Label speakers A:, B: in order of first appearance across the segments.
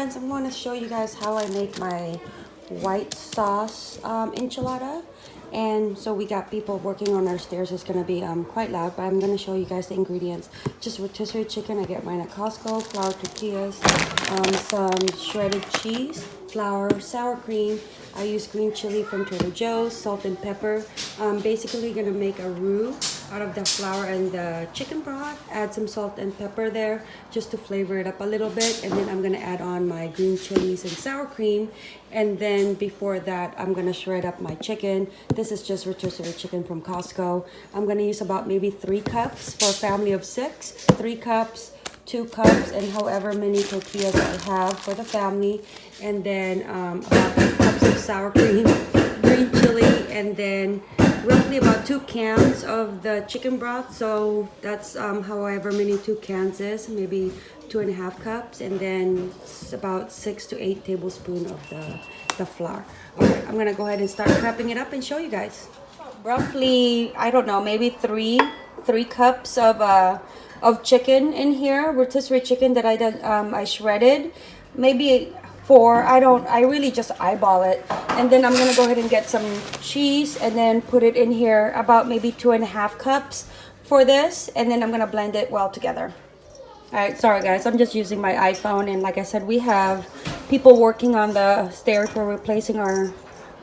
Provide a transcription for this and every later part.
A: friends, I'm going to show you guys how I make my white sauce um, enchilada. And so we got people working on our stairs. It's going to be um, quite loud, but I'm going to show you guys the ingredients. Just rotisserie chicken. I get mine at Costco. Flour tortillas. Um, some shredded cheese. Flour. Sour cream. I use green chili from Trader Joe's. Salt and pepper. I'm basically going to make a roux out of the flour and the chicken broth. Add some salt and pepper there just to flavor it up a little bit. And then I'm gonna add on my green chilies and sour cream. And then before that, I'm gonna shred up my chicken. This is just rotisserie chicken from Costco. I'm gonna use about maybe three cups for a family of six. Three cups, two cups, and however many tortillas I have for the family. And then um, about cups of sour cream, green chili, and then roughly about two cans of the chicken broth so that's um, however many two cans is maybe two and a half cups and then about six to eight tablespoons of the the flour. Okay i'm gonna go ahead and start prepping it up and show you guys. Roughly i don't know maybe three three cups of uh of chicken in here rotisserie chicken that i um i shredded. Maybe four. I don't i really just eyeball it. And then i'm gonna go ahead and get some cheese and then put it in here about maybe two and a half cups for this. And then i'm gonna blend it well together. All right sorry guys. I'm just using my iphone. And like i said we have people working on the stairs we're replacing our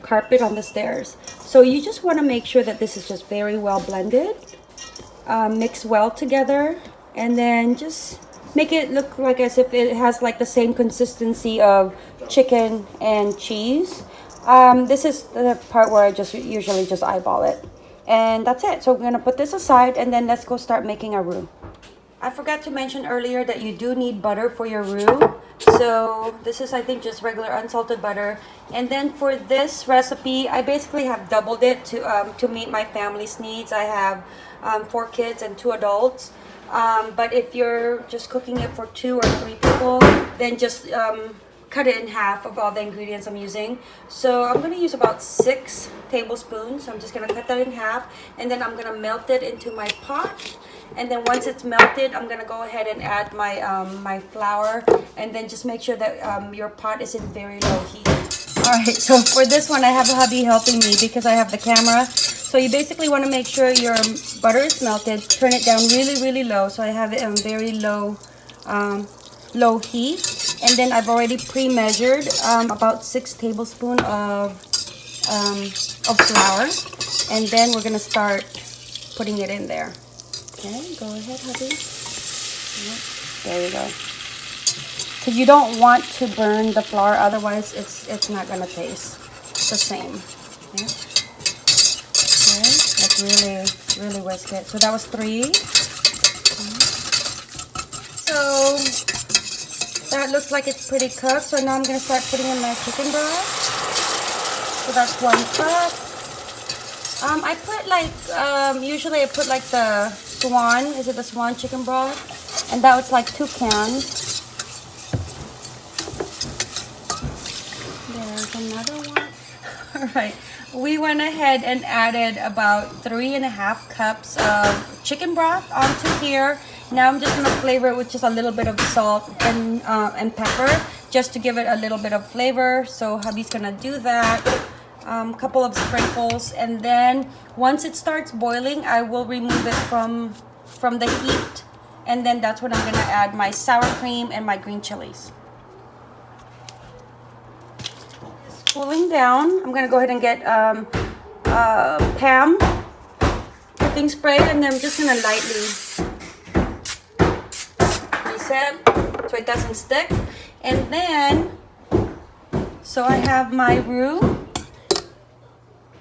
A: carpet on the stairs. So you just want to make sure that this is just very well blended um, mix well together. And then just make it look like as if it has like the same consistency of chicken and cheese. Um, this is the part where I just usually just eyeball it. And that's it. So we're going to put this aside and then let's go start making our roux. I forgot to mention earlier that you do need butter for your roux. So this is I think just regular unsalted butter. And then for this recipe, I basically have doubled it to, um, to meet my family's needs. I have um, four kids and two adults. Um, but if you're just cooking it for two or three people, then just um, cut it in half of all the ingredients I'm using. So I'm going to use about six tablespoons. So I'm just going to cut that in half and then I'm going to melt it into my pot. And then once it's melted, I'm going to go ahead and add my, um, my flour and then just make sure that um, your pot is in very low heat. Alright, so for this one, I have a hubby helping me because I have the camera. So you basically want to make sure your butter is melted. Turn it down really, really low. So I have it on very low, um, low heat. And then I've already pre-measured um, about six tablespoons of, um, of flour. And then we're going to start putting it in there. Okay, go ahead, hubby. There you go. Because you don't want to burn the flour, otherwise it's it's not gonna taste the same. Really, really whisk it. So that was three. So that looks like it's pretty cooked. So now I'm going to start putting in my chicken broth. So that's one cup. Um, I put like, um, usually I put like the swan, is it the swan chicken broth? And that was like two cans. There's another one. All right we went ahead and added about three and a half cups of chicken broth onto here. Now I'm just gonna flavor it with just a little bit of salt and, uh, and pepper just to give it a little bit of flavor. So hubby's gonna do that. A um, couple of sprinkles and then once it starts boiling, I will remove it from, from the heat and then that's when I'm gonna add my sour cream and my green chilies. Cooling down. I'm gonna go ahead and get um, uh, Pam cooking spray and then I'm just gonna lightly reset so it doesn't stick. And then, so I have my roux.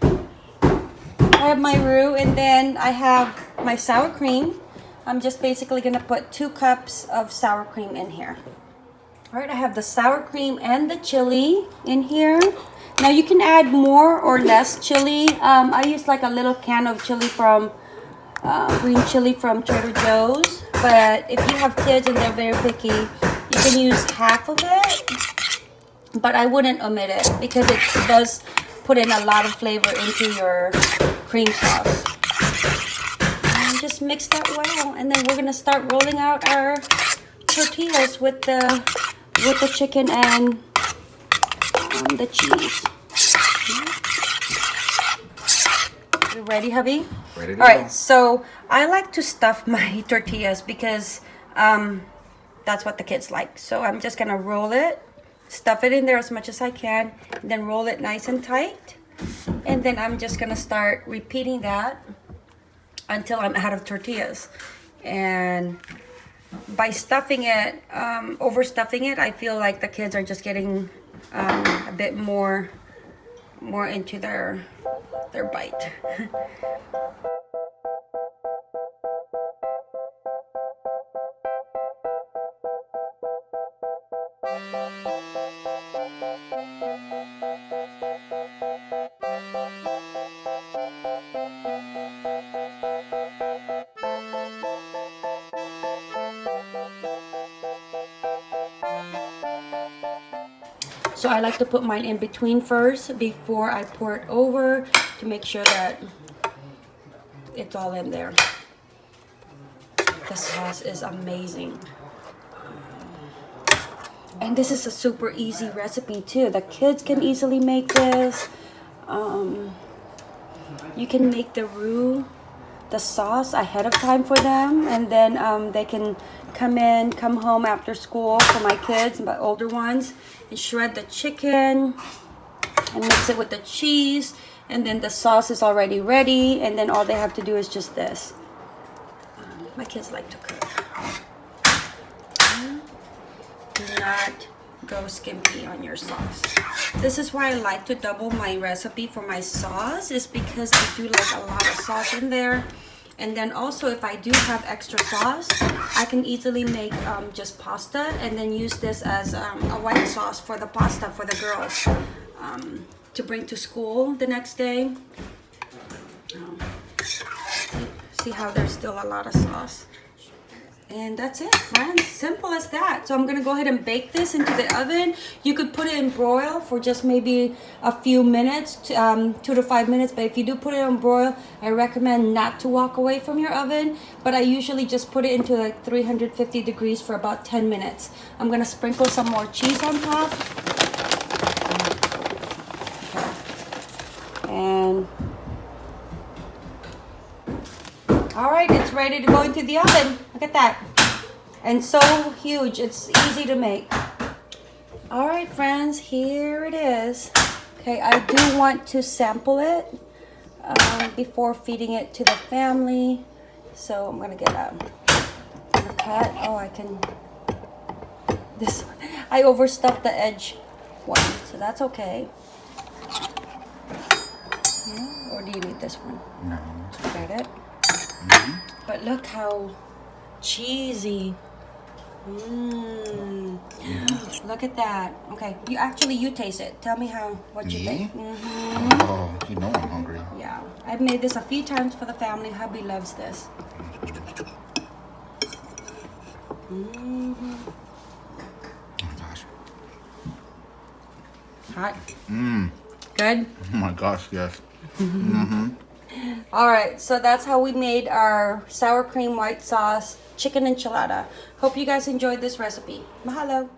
A: I have my roux and then I have my sour cream. I'm just basically gonna put two cups of sour cream in here. All right, I have the sour cream and the chili in here. Now you can add more or less chili. Um, I use like a little can of chili from uh, green chili from Trader Joe's. But if you have kids and they're very picky, you can use half of it. But I wouldn't omit it because it does put in a lot of flavor into your cream sauce. And just mix that well. And then we're going to start rolling out our tortillas with the with the chicken and um, the cheese. You ready, hubby?
B: Ready to
A: All right,
B: go.
A: so I like to stuff my tortillas because um, that's what the kids like. So I'm just gonna roll it, stuff it in there as much as I can, then roll it nice and tight. And then I'm just gonna start repeating that until I'm out of tortillas. And by stuffing it, um, overstuffing it, I feel like the kids are just getting um, a bit more, more into their, their bite. So I like to put mine in between first before I pour it over to make sure that it's all in there. The sauce is amazing. And this is a super easy recipe too. The kids can easily make this. Um, you can make the roux, the sauce ahead of time for them. And then um, they can come in, come home after school for my kids, my older ones, and shred the chicken and mix it with the cheese. And then the sauce is already ready. And then all they have to do is just this. My kids like to cook. Do not go skimpy on your sauce. This is why I like to double my recipe for my sauce is because I do like a lot of sauce in there. And then also if I do have extra sauce, I can easily make um, just pasta and then use this as um, a white sauce for the pasta for the girls um, to bring to school the next day. Um, see how there's still a lot of sauce. And that's it, friends. Simple as that. So I'm gonna go ahead and bake this into the oven. You could put it in broil for just maybe a few minutes, to, um, two to five minutes. But if you do put it on broil, I recommend not to walk away from your oven. But I usually just put it into like 350 degrees for about 10 minutes. I'm gonna sprinkle some more cheese on top. All right, it's ready to go into the oven. Look at that. And so huge, it's easy to make. All right, friends, here it is. Okay, I do want to sample it um, before feeding it to the family. So I'm gonna get a, a cut. Oh, I can, this, I overstuffed the edge one, so that's okay. Yeah, or do you need this one?
B: No.
A: Got it? But look how cheesy. Mmm. Look at that. Okay, you actually you taste it. Tell me how what you
B: Me?
A: think. hmm
B: Oh, you know I'm hungry.
A: Yeah, I've made this a few times for the family. Hubby loves this. hmm
B: Oh my gosh.
A: Hot.
B: Mmm.
A: Good.
B: Oh my gosh, yes.
A: All right, so that's how we made our sour cream white sauce chicken enchilada. Hope you guys enjoyed this recipe. Mahalo.